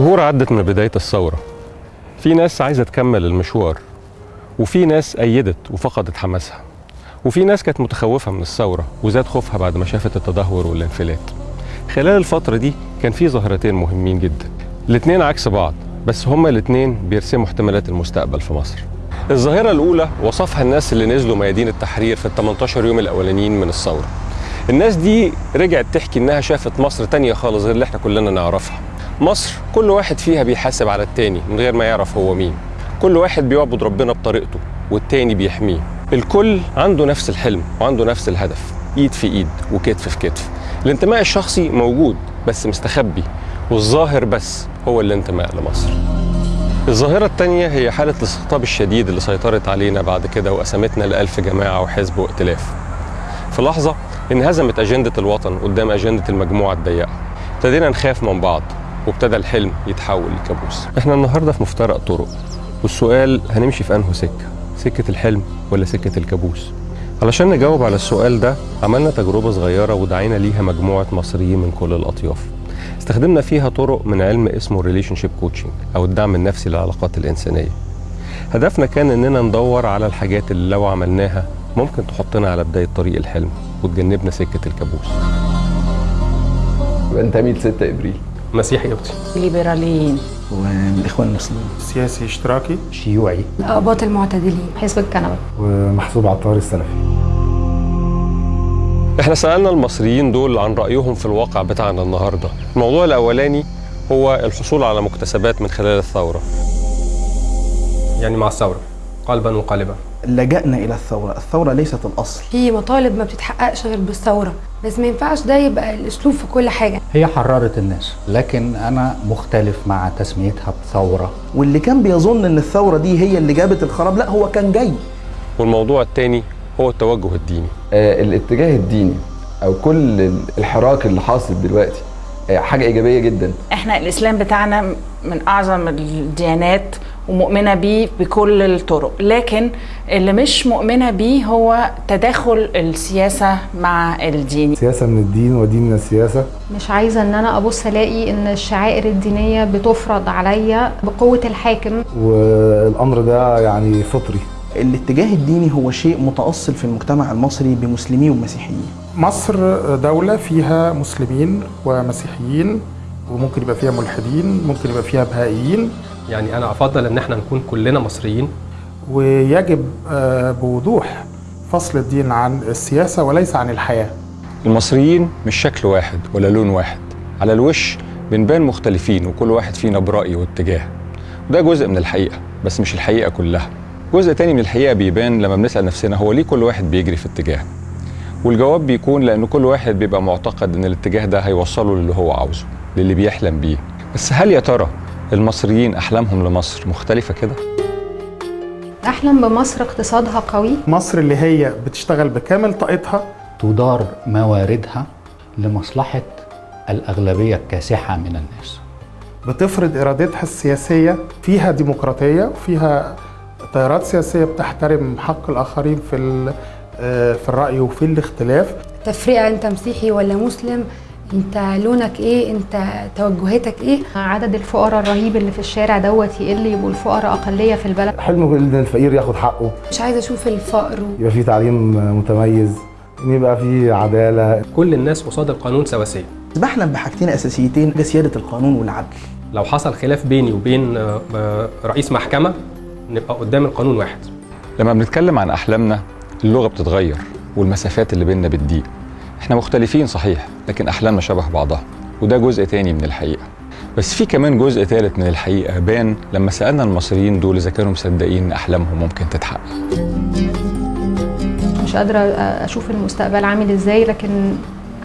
شهور عدت من بداية الثورة. في ناس عايزة تكمل المشوار وفي ناس أيدت وفقدت حماسها وفي ناس كانت متخوفة من الثورة وزاد خوفها بعد ما شافت التدهور والانفلات. خلال الفترة دي كان في ظاهرتين مهمين جدا. الاتنين عكس بعض بس هما الاتنين بيرسموا احتمالات المستقبل في مصر. الظاهرة الأولى وصفها الناس اللي نزلوا ميادين التحرير في ال 18 يوم الأولانيين من الثورة. الناس دي رجعت تحكي إنها شافت مصر تانية خالص غير اللي إحنا كلنا نعرفها. مصر كل واحد فيها بيحاسب على التاني من غير ما يعرف هو مين. كل واحد بيعبد ربنا بطريقته والتاني بيحميه. الكل عنده نفس الحلم وعنده نفس الهدف إيد في إيد وكتف في كتف. الانتماء الشخصي موجود بس مستخبي والظاهر بس هو الانتماء لمصر. الظاهرة التانية هي حالة الاستقطاب الشديد اللي سيطرت علينا بعد كده وقسمتنا لألف جماعة وحزب وائتلاف. في لحظة انهزمت أجندة الوطن قدام أجندة المجموعة الضيقة. ابتدينا نخاف من بعض. وابتدى الحلم يتحول لكابوس. إحنا النهاردة في مفترق طرق والسؤال هنمشي في أنه سكة؟ سكة الحلم ولا سكة الكابوس؟ علشان نجاوب على السؤال ده عملنا تجربة صغيرة ودعينا ليها مجموعة مصريين من كل الأطياف. استخدمنا فيها طرق من علم اسمه relationship coaching أو الدعم النفسي للعلاقات الإنسانية. هدفنا كان إننا ندور على الحاجات اللي لو عملناها ممكن تحطنا على بداية طريق الحلم وتجنبنا سكة الكابوس. بنتمي ل 6 إبريل. مسيحي قبطي ليبراليين. ومن الإخوان المسلمين. سياسي اشتراكي. شيوعي. أقباط المعتدلين. حزب الكنبة. ومحسوب عطار السلفي. إحنا سألنا المصريين دول عن رأيهم في الواقع بتاعنا النهاردة. الموضوع الأولاني هو الحصول على مكتسبات من خلال الثورة. يعني مع الثورة. قلبا وقالبا. لجأنا إلى الثورة. الثورة ليست الأصل. في مطالب ما بتتحققش غير بالثورة. بس ما ينفعش ده يبقى الأسلوب في كل حاجة. هي حررت الناس. لكن أنا مختلف مع تسميتها بثورة. واللي كان بيظن إن الثورة دي هي اللي جابت الخراب لا هو كان جاي. والموضوع الثاني هو التوجه الديني. آه الاتجاه الديني أو كل الحراك اللي حاصل دلوقتي آه حاجة إيجابية جدا. إحنا الإسلام بتاعنا من أعظم الديانات ومؤمنة بيه بكل الطرق. لكن اللي مش مؤمنة بيه هو تداخل السياسة مع الدين. سياسة من الدين ودين من السياسة. مش عايزة إن أنا أبص ألاقي إن الشعائر الدينية بتفرض عليا بقوة الحاكم. والأمر ده يعني فطري. الاتجاه الديني هو شيء متأصل في المجتمع المصري بمسلمين ومسيحيين. مصر دولة فيها مسلمين ومسيحيين وممكن يبقى فيها ملحدين ممكن يبقى فيها بهائيين يعني أنا أفضل إن إحنا نكون كلنا مصريين. ويجب بوضوح فصل الدين عن السياسة وليس عن الحياة. المصريين مش شكل واحد ولا لون واحد. على الوش بنبان مختلفين وكل واحد فينا برأي واتجاه. وده جزء من الحقيقة بس مش الحقيقة كلها. جزء تاني من الحقيقة بيبان لما بنسأل نفسنا هو ليه كل واحد بيجري في اتجاه؟ والجواب بيكون لأن كل واحد بيبقى معتقد إن الاتجاه ده هيوصله للي هو عاوزه للي بيحلم بيه. بس هل يا ترى المصريين أحلامهم لمصر مختلفة كده؟ احلم بمصر اقتصادها قوي. مصر اللي هي بتشتغل بكامل طاقتها تدار مواردها لمصلحة الأغلبية الكاسحة من الناس. بتفرض إرادتها السياسية فيها ديمقراطية فيها تيارات سياسية بتحترم حق الآخرين في في الرأي وفي الاختلاف. تفرقة أنت مسيحي ولا مسلم انت لونك إيه؟ انت توجهاتك إيه؟ عدد الفقراء الرهيب اللي في الشارع دوت يقل يبقوا الفقراء أقلية في البلد. حلم ان الفقير ياخد حقه. مش عايزه أشوف الفقر و... يبقى في تعليم متميز إن يبقى في عدالة. كل الناس قصاد القانون سواسية. بحلم بحاجتين أساسيتين سيادة القانون والعدل. لو حصل خلاف بيني وبين رئيس محكمة نبقى قدام القانون واحد. لما بنتكلم عن أحلامنا اللغة بتتغير والمسافات اللي بيننا بتضيق. إحنا مختلفين صحيح لكن أحلامنا شبه بعضها وده جزء تاني من الحقيقة. بس في كمان جزء ثالث من الحقيقة بان لما سألنا المصريين دول إذا كانوا مصدقين إن أحلامهم ممكن تتحقق. مش قادرة أشوف المستقبل عامل إزاي لكن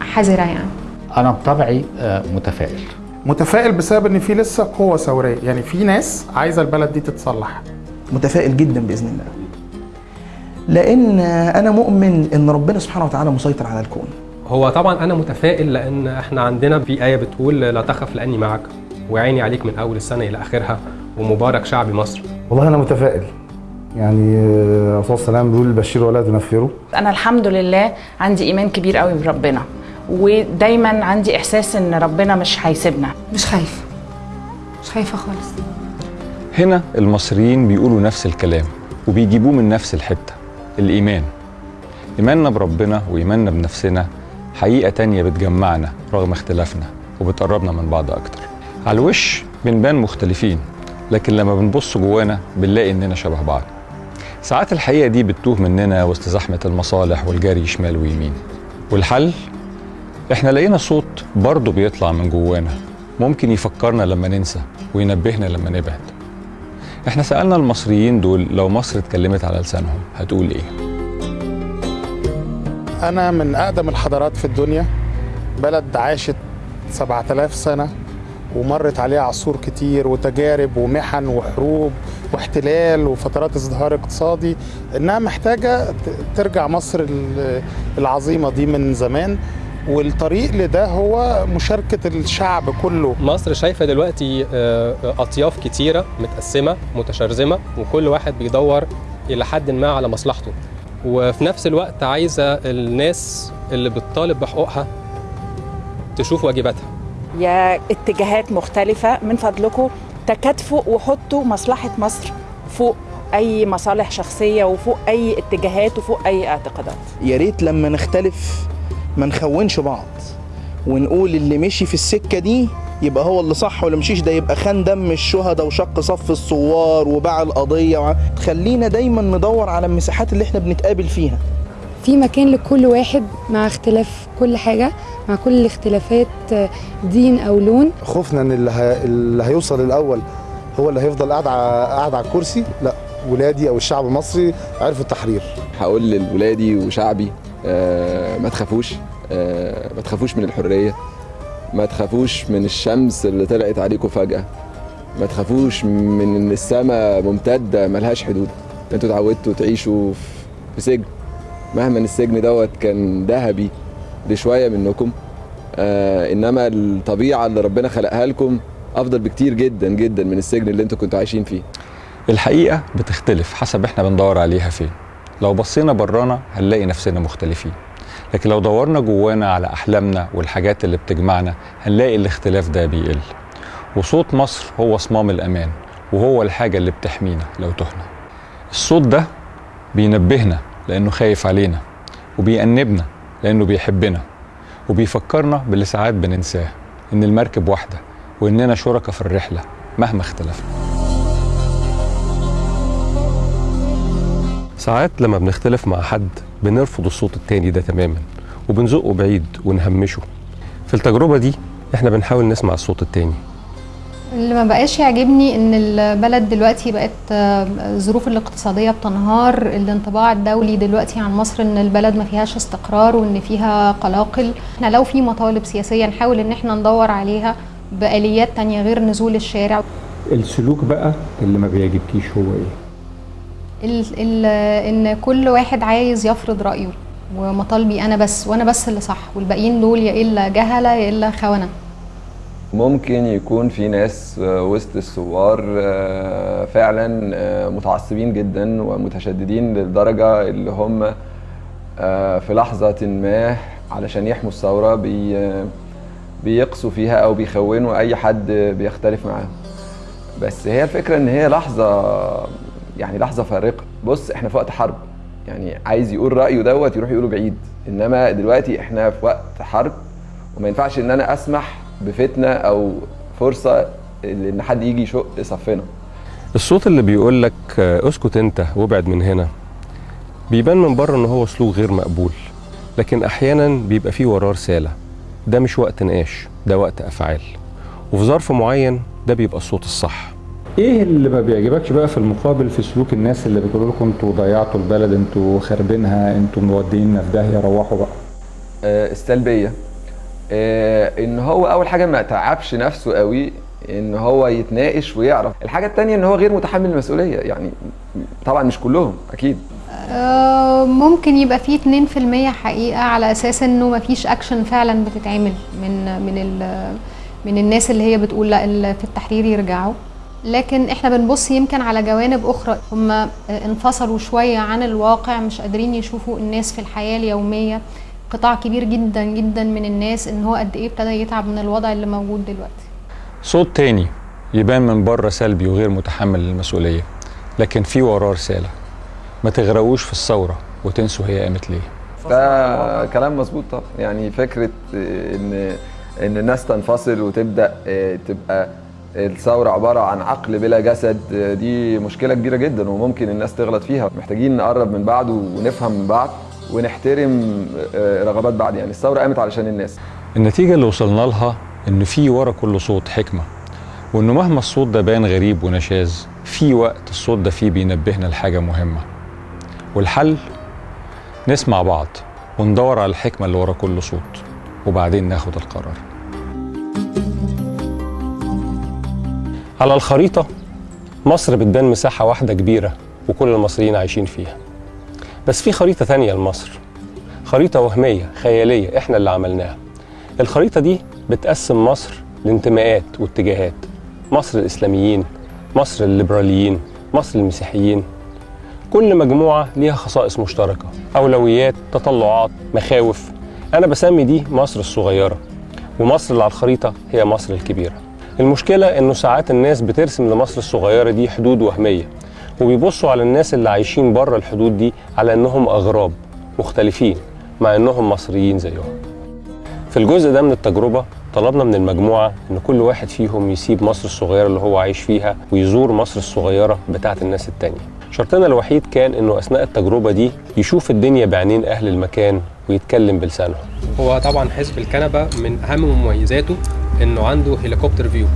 حذرة يعني. أنا بطبعي متفائل. متفائل بسبب إن في لسه قوة ثورية. يعني في ناس عايزة البلد دي تتصلح. متفائل جدا بإذن الله. لأن أنا مؤمن إن ربنا سبحانه وتعالى مسيطر على الكون. هو طبعا أنا متفائل لأن إحنا عندنا في آية بتقول لا تخف لأني معك وعيني عليك من أول السنة إلى آخرها ومبارك شعب مصر. والله أنا متفائل. يعني الرسول صلى الله عليه وسلم بيقول ولا تنفروا. أنا الحمد لله عندي إيمان كبير قوي بربنا ودايما عندي إحساس إن ربنا مش هيسيبنا. مش خايف. مش خايفة خالص. هنا المصريين بيقولوا نفس الكلام وبيجيبوه من نفس الحتة. الإيمان. إيماننا بربنا وإيماننا بنفسنا حقيقة تانية بتجمعنا رغم اختلافنا وبتقربنا من بعض أكتر. على الوش بنبان مختلفين لكن لما بنبص جوانا بنلاقي إننا شبه بعض. ساعات الحقيقة دي بتتوه مننا وسط زحمة المصالح والجري شمال ويمين. والحل؟ إحنا لقينا صوت برضه بيطلع من جوانا. ممكن يفكرنا لما ننسى وينبهنا لما نبعد. إحنا سألنا المصريين دول لو مصر اتكلمت على لسانهم هتقول إيه؟ أنا من أقدم الحضارات في الدنيا بلد عاشت 7000 سنة ومرت عليها عصور كتير وتجارب ومحن وحروب واحتلال وفترات ازدهار اقتصادي إنها محتاجة ترجع مصر ال- العظيمة دي من زمان. والطريق لده هو مشاركة الشعب كله. مصر شايفة دلوقتي آه، أطياف كتيرة متقسمة متشرذمة وكل واحد بيدور إلى حد ما على مصلحته. وفي نفس الوقت عايزة الناس اللي بتطالب بحقوقها تشوف واجباتها. يا اتجاهات مختلفة من فضلكم تكاتفوا وحطوا مصلحة مصر فوق أي مصالح شخصية وفوق أي اتجاهات وفوق أي اعتقادات. يا ريت لما نختلف ما نخونش بعض. ونقول اللي مشي في السكة دي يبقى هو اللي صح واللي مشيش ده يبقى خان دم الشهداء وشق صف الثوار وباع القضية وع- خلينا دايما ندور على المساحات اللي إحنا بنتقابل فيها. في مكان لكل واحد مع اختلاف كل حاجة مع كل الاختلافات دين أو لون. خوفنا إن اللي, ه... اللي هيوصل الأول هو اللي هيفضل قاعد ع- قاعد على الكرسي. لا ولادي أو الشعب المصري عرفوا التحرير. هقول لولادي وشعبي ما تخافوش. آه ما تخافوش من الحرية. ما تخافوش من الشمس اللي طلعت عليكم فجأة. ما تخافوش من إن السماء ممتدة ملهاش حدود. أنتوا اتعودتوا تعيشوا في- سجن. مهما السجن دوت كان ذهبي لشوية منكم. آه إنما الطبيعة اللي ربنا خلقها لكم أفضل بكتير جدا جدا من السجن اللي أنتوا كنتوا عايشين فيه. الحقيقة بتختلف حسب إحنا بندور عليها فين. لو بصينا برانا هنلاقي نفسنا مختلفين. لكن لو دورنا جوانا على أحلامنا والحاجات اللي بتجمعنا هنلاقي الاختلاف ده بيقل. وصوت مصر هو صمام الأمان وهو الحاجة اللي بتحمينا لو تهنا. الصوت ده بينبهنا لأنه خايف علينا وبيأنبنا لأنه بيحبنا وبيفكرنا باللي ساعات بننساه إن المركب واحدة وإننا شركة في الرحلة مهما اختلفنا. ساعات لما بنختلف مع حد بنرفض الصوت التاني ده تماما وبنزقه بعيد ونهمشه. في التجربة دي إحنا بنحاول نسمع الصوت التاني. اللي ما بقاش يعجبني إن البلد دلوقتي بقت آه، الظروف الاقتصادية بتنهار الانطباع الدولي دلوقتي عن مصر إن البلد ما فيهاش استقرار وإن فيها قلاقل. إحنا لو في مطالب سياسية نحاول إن إحنا ندور عليها بآليات تانية غير نزول الشارع. السلوك بقى اللي ما بيعجبكيش هو إيه؟ ال ال إن كل واحد عايز يفرض رأيه ومطالبي أنا بس وأنا بس اللي صح والباقيين دول يا إلا جهلة يا إلا خونة. ممكن يكون في ناس آه، وسط الثوار آه، فعلا آه، متعصبين جدا ومتشددين للدرجة اللي هم في لحظة ما علشان يحموا الثورة بي بيقسوا فيها أو بيخونوا أي حد بيختلف معاهم. بس هي الفكرة إن هي لحظة يعني لحظة فارقة. بص إحنا في وقت حرب. يعني عايز يقول رأيه دوت يروح يقوله بعيد. إنما دلوقتي إحنا في وقت حرب وما ينفعش إن أنا أسمح بفتنة أو فرصة إن حد يجي يشق صفنا الصوت اللي بيقول لك اسكت أنت وابعد من هنا بيبان من بره إن هو سلوك غير مقبول. لكن أحيانا بيبقى فيه وراه رسالة. ده مش وقت نقاش ده وقت أفعال. وفي ظرف معين ده بيبقى الصوت الصح. إيه اللي ما بيعجبكش بقى في المقابل في سلوك الناس اللي بيقولوا لكم أنتوا ضيعتوا البلد أنتوا خاربينها أنتوا مودينا في داهية روحوا بقى. آه، السلبيه آه، ان هو اول حاجة ما تعبش نفسه قوي ان هو يتناقش ويعرف. الحاجة التانية ان هو غير متحمل المسؤولية يعني طبعا مش كلهم أكيد. آه، ممكن يبقى فيه 2% حقيقة على أساس إنه مفيش أكشن فعلا بتتعمل من من ال من الناس اللي هي بتقول لا في التحرير يرجعوا. لكن إحنا بنبص يمكن على جوانب أخرى. هم انفصلوا شوية عن الواقع مش قادرين يشوفوا الناس في الحياة اليومية. قطاع كبير جدا جدا من الناس إن هو قد إيه ابتدى يتعب من الوضع اللي موجود دلوقتي. صوت تاني يبان من بره سلبي وغير متحمل للمسؤولية لكن في وراه رسالة. ما تغرقوش في الثورة وتنسوا هي قامت ليه. ده كلام مظبوط طبعا. يعني فكرة إن إن الناس تنفصل وتبدأ تبقى الثورة عبارة عن عقل بلا جسد دي مشكلة كبيرة جدا وممكن الناس تغلط فيها. محتاجين نقرب من بعض ونفهم من بعض ونحترم رغبات بعض. يعني الثورة قامت علشان الناس. النتيجة اللي وصلنا لها إن في ورا كل صوت حكمة وإنه مهما الصوت ده بان غريب ونشاذ في وقت الصوت ده فيه بينبهنا لحاجة مهمة. والحل؟ نسمع بعض وندور على الحكمة اللي ورا كل صوت وبعدين ناخد القرار. على الخريطة مصر بتبان مساحة واحدة كبيرة وكل المصريين عايشين فيها. بس في خريطة تانية لمصر. خريطة وهمية خيالية إحنا اللي عملناها. الخريطة دي بتقسم مصر لانتماءات واتجاهات. مصر الإسلاميين مصر الليبراليين مصر المسيحيين. كل مجموعة ليها خصائص مشتركة. أولويات تطلعات مخاوف. أنا بسمي دي مصر الصغيرة. ومصر اللي على الخريطة هي مصر الكبيرة. المشكلة إنه ساعات الناس بترسم لمصر الصغيرة دي حدود وهمية وبيبصوا على الناس اللي عايشين بره الحدود دي على إنهم أغراب مختلفين مع إنهم مصريين زيهم. في الجزء ده من التجربة طلبنا من المجموعة إن كل واحد فيهم يسيب مصر الصغيرة اللي هو عايش فيها ويزور مصر الصغيرة بتاعة الناس التانية. شرطنا الوحيد كان إنه أثناء التجربة دي يشوف الدنيا بعينين أهل المكان ويتكلم بلسانهم هو طبعا حزب الكنبة من أهم مميزاته إنه عنده هليكوبتر فيو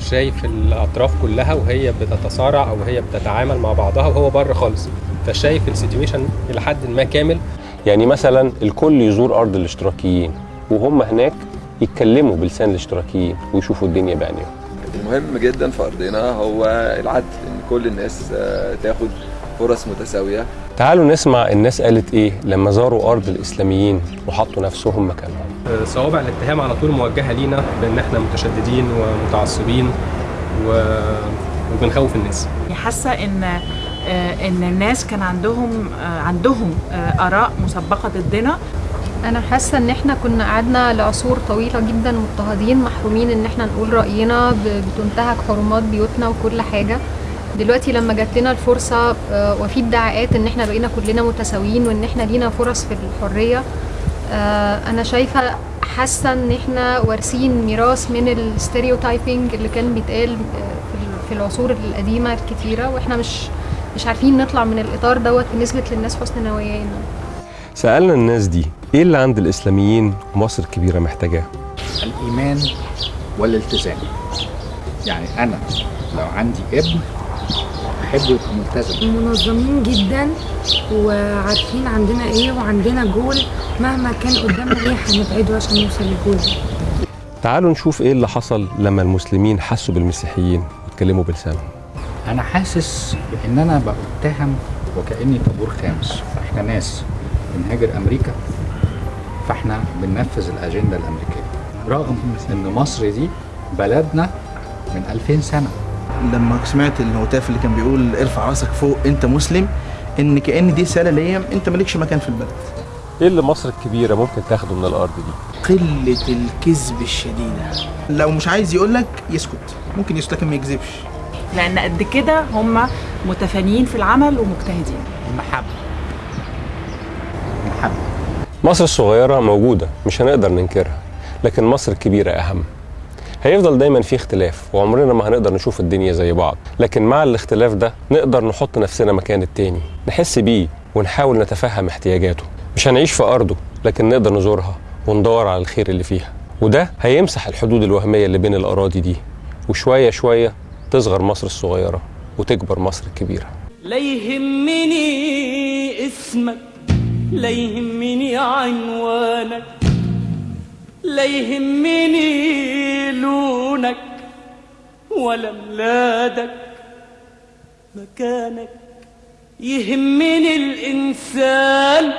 شايف الأطراف كلها وهي بتتصارع أو هي بتتعامل مع بعضها وهو بره خالص. فشايف السيتويشن إلى حد ما كامل. يعني مثلا الكل يزور أرض الاشتراكيين وهم هناك يتكلموا بلسان الاشتراكيين ويشوفوا الدنيا بعينيهم. المهم جدا في أرضنا هو العدل إن كل الناس تاخد فرص متساوية. تعالوا نسمع الناس قالت إيه لما زاروا أرض الإسلاميين وحطوا نفسهم مكانهم. صوابع الاتهام على طول موجهة لينا بأن إحنا متشددين ومتعصبين و... وبنخوف الناس. حاسة إن إن الناس كان عندهم عندهم آراء مسبقة ضدنا. أنا حاسة إن إحنا كنا قعدنا لعصور طويلة جدا مضطهدين محرومين إن إحنا نقول رأينا بتنتهك حرمات بيوتنا وكل حاجة. دلوقتي لما جات لنا الفرصة وفي ادعاءات إن إحنا بقينا كلنا متساويين وإن إحنا لينا فرص في الحرية أنا شايفة حاسة إن إحنا وارثين ميراث من الستيريوتايبنج اللي كان بيتقال في العصور القديمة الكتيرة وإحنا مش مش عارفين نطلع من الإطار دوت ونثبت للناس حسن نوايانا. سألنا الناس دي إيه اللي عند الإسلاميين ومصر الكبيره محتاجاه؟ الإيمان والالتزام. يعني أنا لو عندي ابن أحبه يبقى ملتزم. منظمين جدا وعارفين عندنا إيه وعندنا جول مهما كان قدامنا إيه هنبعده عشان نوصل للجول. تعالوا نشوف إيه اللي حصل لما المسلمين حسوا بالمسيحيين واتكلموا بلسانهم. أنا حاسس ان أنا بتهم وكأني طابور خامس. إحنا ناس بنهاجر أمريكا فاحنا بننفذ الأجندة الأمريكية. رغم إن مصر دي بلدنا من 2000 سنة. لما سمعت الهتاف اللي كان بيقول ارفع راسك فوق أنت مسلم إن كأن دي رسالة ليا أنت مالكش مكان في البلد. إيه اللي مصر الكبيرة ممكن تاخده من الأرض دي؟ قلة الكذب الشديدة. لو مش عايز يقول لك يسكت. ممكن يسكت لكن ما يكذبش. لأن قد كده هم متفانيين في العمل ومجتهدين. المحبه المحبة. مصر الصغيرة موجودة مش هنقدر ننكرها لكن مصر الكبيرة أهم. هيفضل دايما في اختلاف وعمرنا ما هنقدر نشوف الدنيا زي بعض لكن مع الاختلاف ده نقدر نحط نفسنا مكان التاني نحس بيه ونحاول نتفهم احتياجاته. مش هنعيش في أرضه لكن نقدر نزورها وندور على الخير اللي فيها. وده هيمسح الحدود الوهمية اللي بين الأراضي دي وشوية شوية تصغر مصر الصغيرة وتكبر مصر الكبيرة. لا يهمني اسمك لا يهمني عنوانك لا يهمني لونك ولا ميلادك مكانك. يهمني الإنسان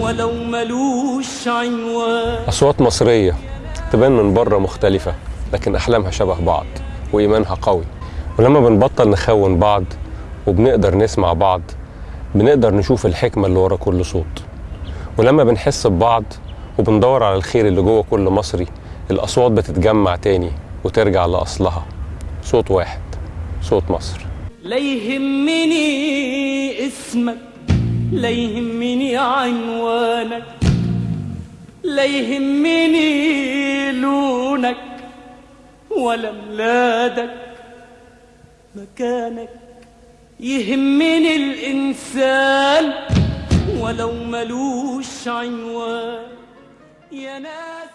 ولو ملوش عنوان. أصوات مصرية تبان من برة مختلفة لكن أحلامها شبه بعض وإيمانها قوي. ولما بنبطل نخون بعض وبنقدر نسمع بعض بنقدر نشوف الحكمة اللي ورا كل صوت. ولما بنحس ببعض وبندور على الخير اللي جوه كل مصري الأصوات بتتجمع تاني وترجع لأصلها. صوت واحد صوت مصر. لا يهمني اسمك لا يهمني عنوانك لا يهمني لونك ولا ميلادك مكانك. يهمني الإنسان ولو ملوش عنوان. يا ناس